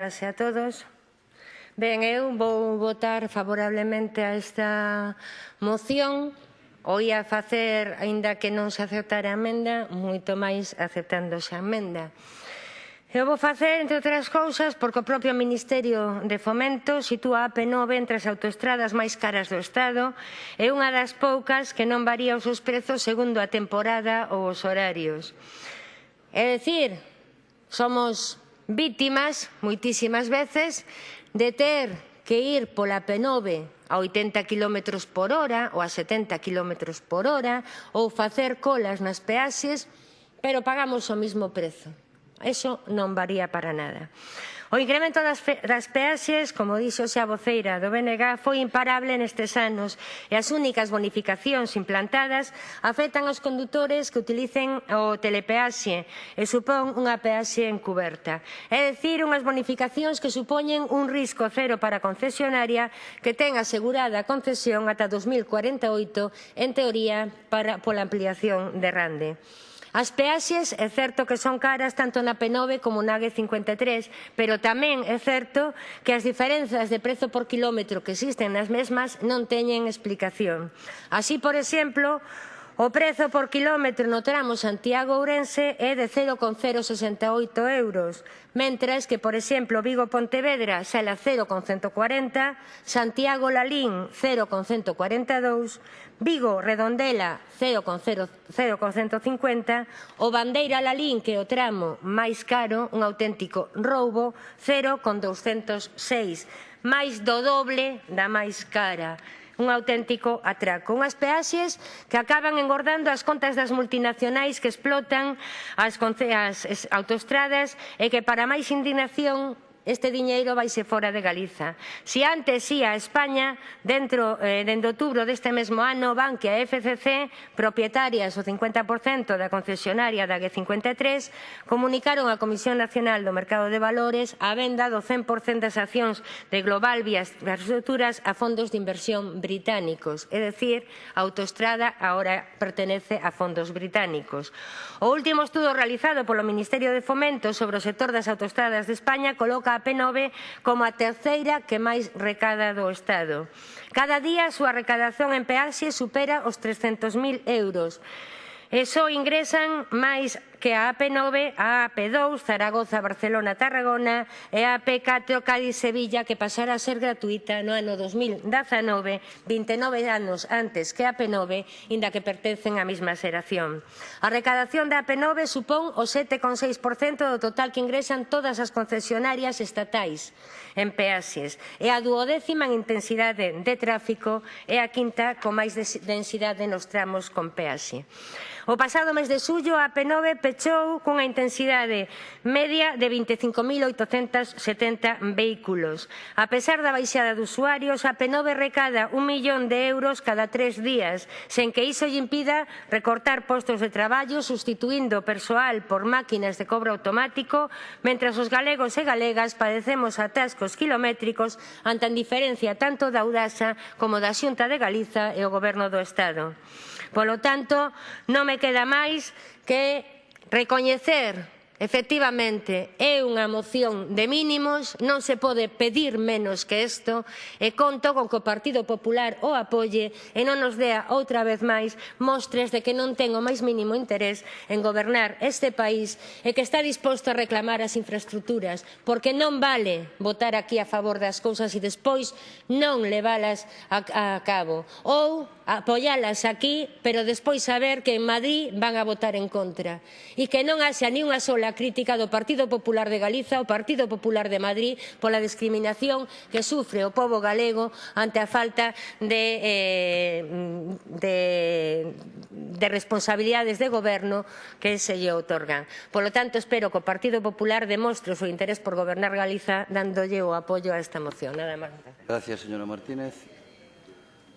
Gracias a todos. Ben, eu vou votar favorablemente a esta moción. O ia facer, aínda que non se aceptara a emenda, moito máis aceptándose a emenda. Eu vou facer, entre outras cousas, porque o propio Ministerio de Fomento sitúa a AP9 entre as autoestradas máis caras do Estado e unha das poucas que non varía os seus prezos segundo a temporada ou os horarios. É dicir, somos vítimas, moitísimas veces, de ter que ir pola P9 a 80 km por hora ou a 70 km por hora ou facer colas nas peaxes, pero pagamos o mismo prezo. Eso non varía para nada. O incremento das, das peaxes, como dixo xa a voceira do BNG, foi imparable nestes anos e as únicas bonificacións implantadas afectan aos condutores que utilicen o telepeaxe e supón unha peaxe encuberta. É dicir, unhas bonificacións que supoñen un risco cero para a concesionaria que ten asegurada a concesión ata 2048, en teoría, para, pola ampliación de Rande. As peaxes é certo que son caras tanto na P9 como na G53, pero tamén é certo que as diferenzas de prezo por quilómetro que existen nas mesmas non teñen explicación. Así, por exemplo, O prezo por quilómetro no tramo Santiago-Ourense é de 0,068 euros, mentras que, por exemplo, Vigo-Pontevedra sale a 0,140, Santiago-Lalín 0,142, Vigo-Redondela 0,150 o Bandeira-Lalín, que é o tramo máis caro, un auténtico roubo, 0,206, máis do doble da máis cara un auténtico atraco. Unhas peaxes que acaban engordando as contas das multinacionais que explotan as, as autostradas e que para máis indignación Este diñeiro vaise fora de Galiza. Si antes ia a España, dentro eh, dende outubro deste mesmo ano Bankia que a FCC, propietarias o 50% da concesionaria da G53, comunicaron á Comisión Nacional do Mercado de Valores a venda do 100% das accións de Global Vías infraestructuras a fondos de inversión británicos, é dicir, a autoestrada agora pertenece a fondos británicos. O último estudo realizado polo Ministerio de Fomento sobre o sector das autoestradas de España coloca CAP9 como a terceira que máis recada do Estado. Cada día a súa recadación en peaxe supera os 300.000 euros e só ingresan máis que a AP9, a AP2, Zaragoza, Barcelona, Tarragona e a AP4, Cádiz, Sevilla, que pasara a ser gratuita no ano 2019, 29 anos antes que a AP9, inda que pertencen á mesma xeración. A recadación da AP9 supón o 7,6% do total que ingresan todas as concesionarias estatais en peaxes e a duodécima en intensidade de tráfico e a quinta con máis densidade nos tramos con peaxe. O pasado mes de xullo, a AP9 fechou cunha intensidade media de 25.870 vehículos. A pesar da baixada de usuarios, a P9 recada un millón de euros cada tres días, sen que iso lle impida recortar postos de traballo sustituindo persoal por máquinas de cobro automático, mentras os galegos e galegas padecemos atascos kilométricos ante a indiferencia tanto da Udasa como da Xunta de Galiza e o Goberno do Estado. Polo tanto, non me queda máis que reconhecer Efectivamente, é unha moción de mínimos, non se pode pedir menos que isto e conto con que o Partido Popular o apoie e non nos dea outra vez máis mostres de que non ten o máis mínimo interés en gobernar este país e que está disposto a reclamar as infraestructuras, porque non vale votar aquí a favor das cousas e despois non leválas a, a cabo ou apoialas aquí, pero despois saber que en Madrid van a votar en contra e que non haxa nin unha sola a crítica do Partido Popular de Galiza ao Partido Popular de Madrid pola discriminación que sufre o povo galego ante a falta de, eh, de, de responsabilidades de goberno que se lle otorgan. Polo tanto, espero que o Partido Popular demostre o seu interés por gobernar Galiza dándolle o apoio a esta moción. Nada máis. Gracias, señora Martínez.